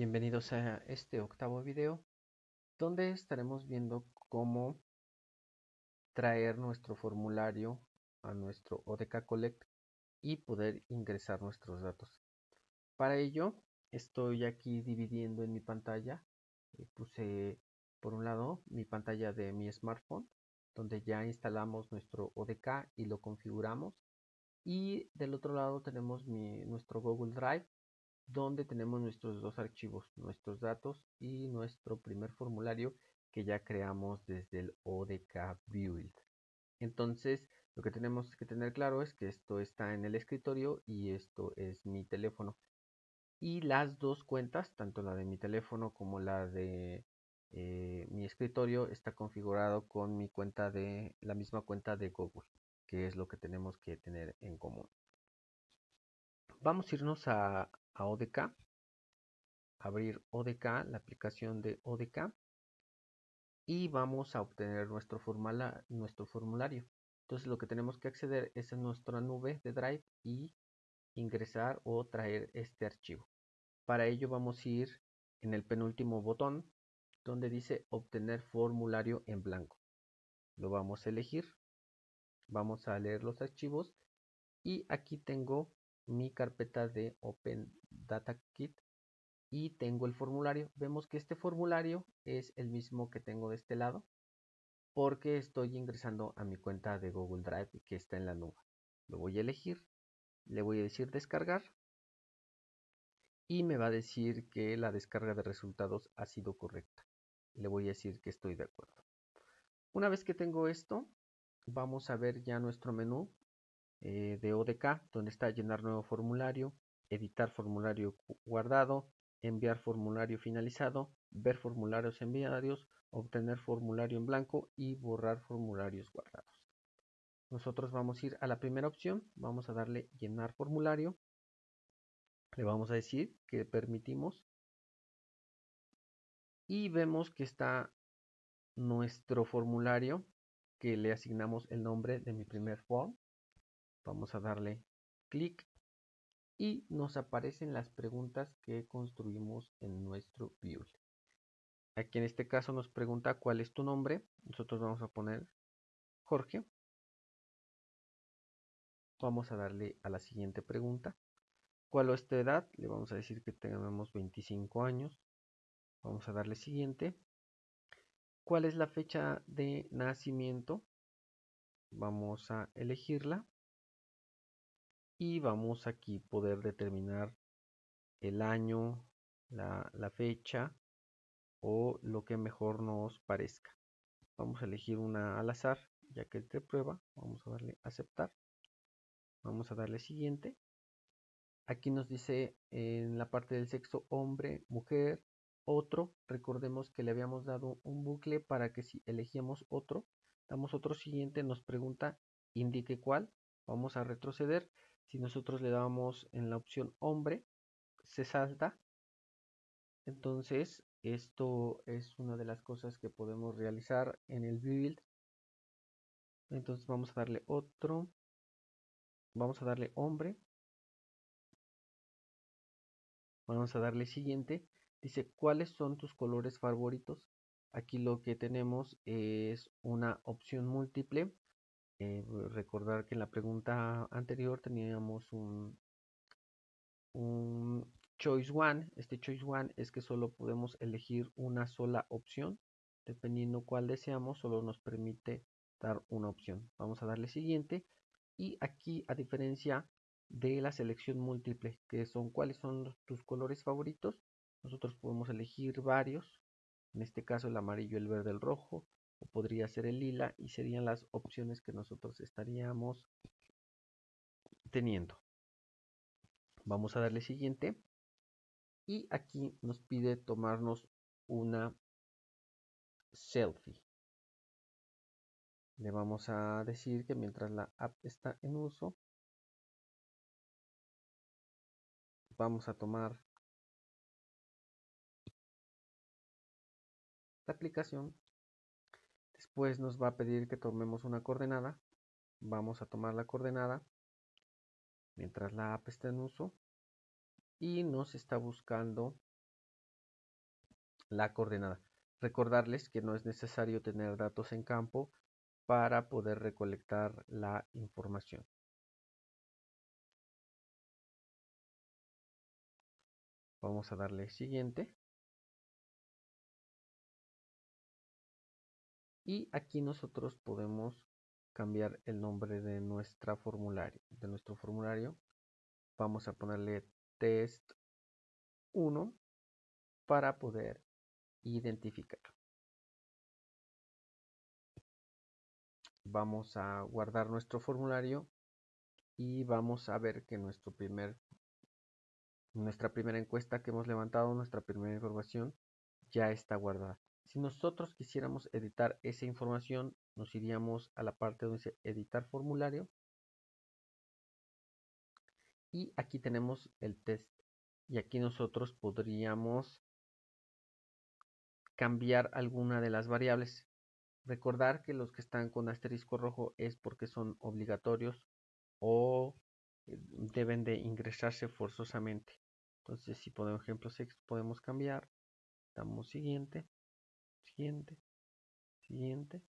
Bienvenidos a este octavo video donde estaremos viendo cómo traer nuestro formulario a nuestro ODK Collect y poder ingresar nuestros datos. Para ello estoy aquí dividiendo en mi pantalla. Eh, puse por un lado mi pantalla de mi smartphone donde ya instalamos nuestro ODK y lo configuramos y del otro lado tenemos nuestro Google Drive donde tenemos nuestros dos archivos, nuestros datos y nuestro primer formulario que ya creamos desde el ODK Build. Entonces, lo que tenemos que tener claro es que esto está en el escritorio y esto es mi teléfono. Y las dos cuentas, tanto la de mi teléfono como la de eh, mi escritorio, está configurado con mi cuenta de la misma cuenta de Google, que es lo que tenemos que tener en común. Vamos a irnos a, ODK, abrir ODK, la aplicación de ODK, y vamos a obtener nuestro, nuestro formulario. Entonces lo que tenemos que acceder es a nuestra nube de Drive y ingresar o traer este archivo. Para ello vamos a ir en el penúltimo botón donde dice obtener formulario en blanco. Lo vamos a elegir. Vamos a leer los archivos y aquí tengo mi carpeta de Open Data Kit y tengo el formulario. Vemos que este formulario es el mismo que tengo de este lado porque estoy ingresando a mi cuenta de Google Drive que está en la nube. Lo voy a elegir, le voy a decir descargar y me va a decir que la descarga de resultados ha sido correcta. Le voy a decir que estoy de acuerdo. Una vez que tengo esto, vamos a ver ya nuestro menú eh, de ODK, donde está llenar nuevo formulario, editar formulario guardado, enviar formulario finalizado, ver formularios enviados, obtener formulario en blanco y borrar formularios guardados. Nosotros vamos a ir a la primera opción, vamos a darle llenar formulario, le vamos a decir que permitimos y vemos que está nuestro formulario que le asignamos el nombre de mi primer form Vamos a darle clic y nos aparecen las preguntas que construimos en nuestro build. Aquí en este caso nos pregunta cuál es tu nombre. Nosotros vamos a poner Jorge. Vamos a darle a la siguiente pregunta. ¿Cuál es tu edad? Le vamos a decir que tenemos 25 años. Vamos a darle siguiente. ¿Cuál es la fecha de nacimiento? Vamos a elegirla y vamos aquí poder determinar el año, la, fecha o lo que mejor nos parezca. Vamos a elegir una al azar, ya que es de prueba. Vamos a darle aceptar. Vamos a darle siguiente. Aquí nos dice en la parte del sexo hombre, mujer, otro. Recordemos que le habíamos dado un bucle para que si elegíamos otro, damos otro siguiente, nos pregunta indique cuál. Vamos a retroceder si nosotros le damos en la opción hombre, se salta. Entonces, esto es una de las cosas que podemos realizar en el build. Entonces vamos a darle otro. Vamos a darle hombre. Vamos a darle siguiente. Dice, ¿cuáles son tus colores favoritos? Aquí lo que tenemos es una opción múltiple eh, recordar que en la pregunta anterior teníamos un, un choice one. Este choice one es que solo podemos elegir una sola opción. Dependiendo cuál deseamos, solo nos permite dar una opción. Vamos a darle siguiente. Y aquí, a diferencia de la selección múltiple, que son cuáles son tus colores favoritos, nosotros podemos elegir varios. En este caso, el amarillo, el verde, el rojo o podría ser el lila y serían las opciones que nosotros estaríamos teniendo. Vamos a darle siguiente y aquí nos pide tomarnos una selfie. Le vamos a decir que mientras la app está en uso, vamos a tomar la aplicación Después nos va a pedir que tomemos una coordenada. Vamos a tomar la coordenada mientras la app está en uso y nos está buscando la coordenada. Recordarles que no es necesario tener datos en campo para poder recolectar la información. Vamos a darle siguiente. Y aquí nosotros podemos cambiar el nombre de nuestra formulario, de nuestro formulario. Vamos a ponerle test 1 para poder identificar. Vamos a guardar nuestro formulario y vamos a ver que nuestro primer, nuestra primera encuesta que hemos levantado, nuestra primera información, ya está guardada. Si nosotros quisiéramos editar esa información, nos iríamos a la parte donde dice editar formulario. Y aquí tenemos el test. Y aquí nosotros podríamos cambiar alguna de las variables. Recordar que los que están con asterisco rojo es porque son obligatorios o eh, deben de ingresarse forzosamente. Entonces, si por ejemplo podemos cambiar, damos siguiente siguiente, siguiente,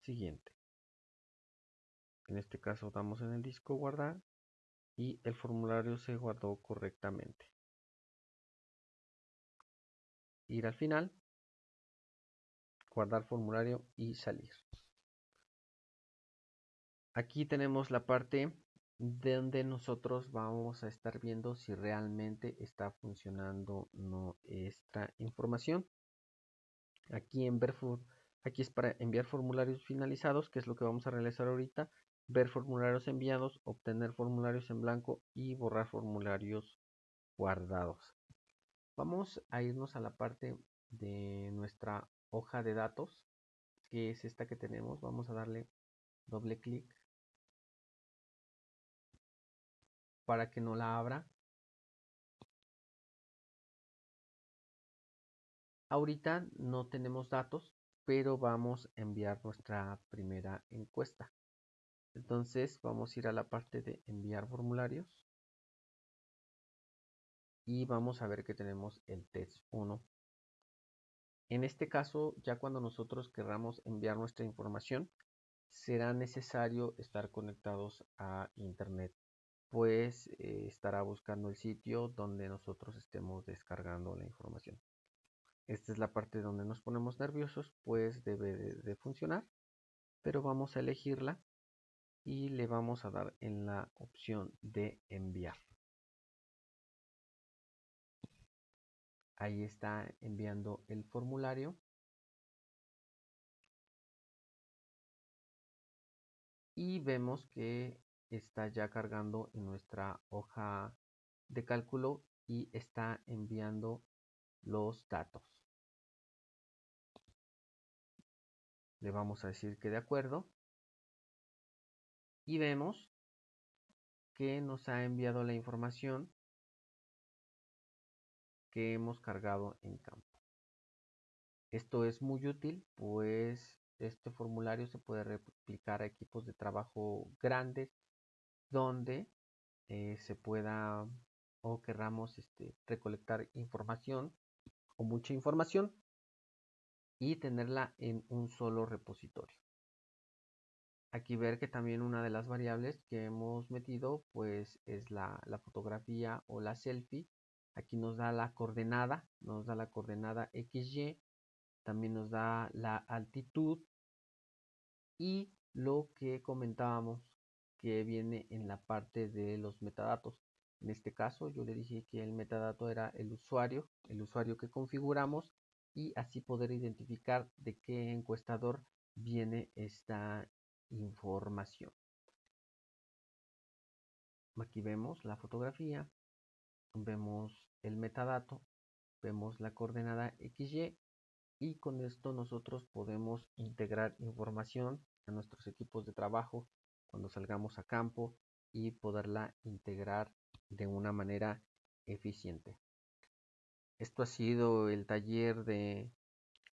siguiente. En este caso damos en el disco guardar y el formulario se guardó correctamente. Ir al final, guardar formulario y salir. Aquí tenemos la parte donde nosotros vamos a estar viendo si realmente está funcionando nuestra información. Aquí en ver aquí es para enviar formularios finalizados, que es lo que vamos a realizar ahorita. Ver formularios enviados, obtener formularios en blanco y borrar formularios guardados. Vamos a irnos a la parte de nuestra hoja de datos, que es esta que tenemos. Vamos a darle doble clic para que no la abra. Ahorita no tenemos datos, pero vamos a enviar nuestra primera encuesta. Entonces vamos a ir a la parte de enviar formularios y vamos a ver que tenemos el test 1. En este caso, ya cuando nosotros querramos enviar nuestra información, será necesario estar conectados a internet, pues eh, estará buscando el sitio donde nosotros estemos descargando la información. Esta es la parte donde nos ponemos nerviosos, pues debe de, funcionar. Pero vamos a elegirla y le vamos a dar en la opción de enviar. Ahí está enviando el formulario. Y vemos que está ya cargando en nuestra hoja de cálculo y está enviando los datos. Le vamos a decir que de acuerdo. Y vemos que nos ha enviado la información que hemos cargado en campo. Esto es muy útil, pues este formulario se puede replicar a equipos de trabajo grandes donde eh, se pueda o querramos este, recolectar información o mucha información y tenerla en un solo repositorio. Aquí ver que también una de las variables que hemos metido pues es la, fotografía o la selfie. Aquí nos da la coordenada, nos da la coordenada XY, también nos da la altitud y lo que comentábamos que viene en la parte de los metadatos. En este caso yo le dije que el metadato era el usuario, el usuario que configuramos y así poder identificar de qué encuestador viene esta información. Aquí vemos la fotografía, vemos el metadato, vemos la coordenada XY y con esto nosotros podemos integrar información a nuestros equipos de trabajo cuando salgamos a campo y poderla integrar de una manera eficiente. Esto ha sido el taller de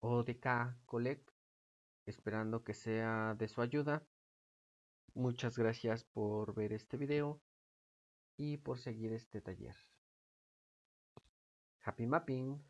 ODK Collect, esperando que sea de su ayuda. Muchas gracias por ver este video y por seguir este taller. Happy Mapping!